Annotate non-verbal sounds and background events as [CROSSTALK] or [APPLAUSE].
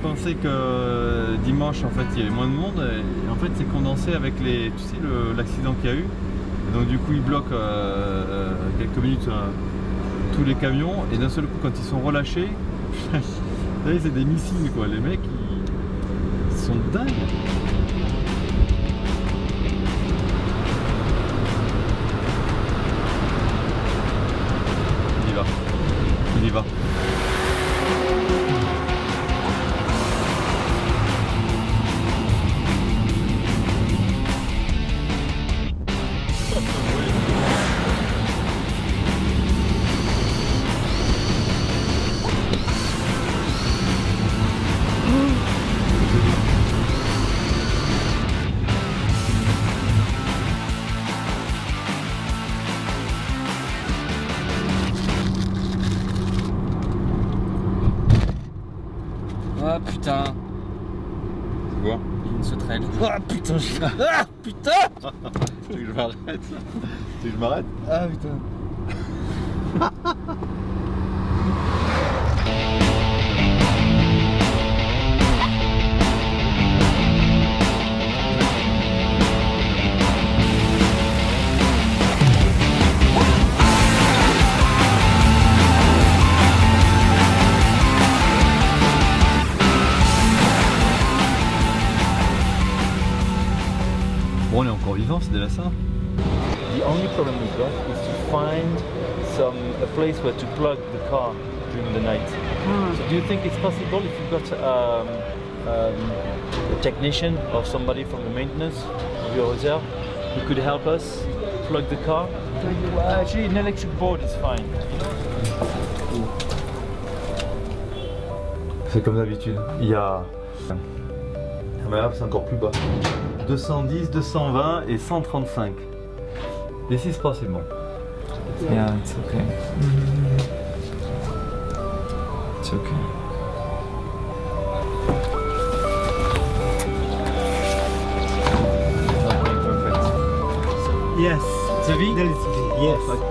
pensaient que euh, dimanche, en fait, il y avait moins de monde. Et en fait, c'est condensé avec les, tu sais, l'accident qu'il y a eu. Donc, du coup, ils bloquent euh, euh, quelques minutes tous les camions. Et d'un seul coup, quand ils sont relâchés, [LAUGHS] c'est des missiles, quoi. Les mecs, ils, ils sont dingues. Il y va. Il y va. Ah putain, C'est quoi une sauterelle. Ah putain, je... [LAUGHS] Ah putain Tu veux que je m'arrête? Tu veux que je m'arrête? Ah putain. Bon, on est encore vivant, c'est déjà ça. The only problem we've got is to find some a place where to plug the car during the night. So do you think it's possible if you've got um, um, a technician or somebody from the maintenance of your hotel who could help us plug the car? Actually, an electric board is fine. C'est comme d'habitude. Il y a. Mais là, c'est encore plus bas. 210, 220 et 135. This is possible. Yeah, it's okay. It's okay. Yes. There is yes.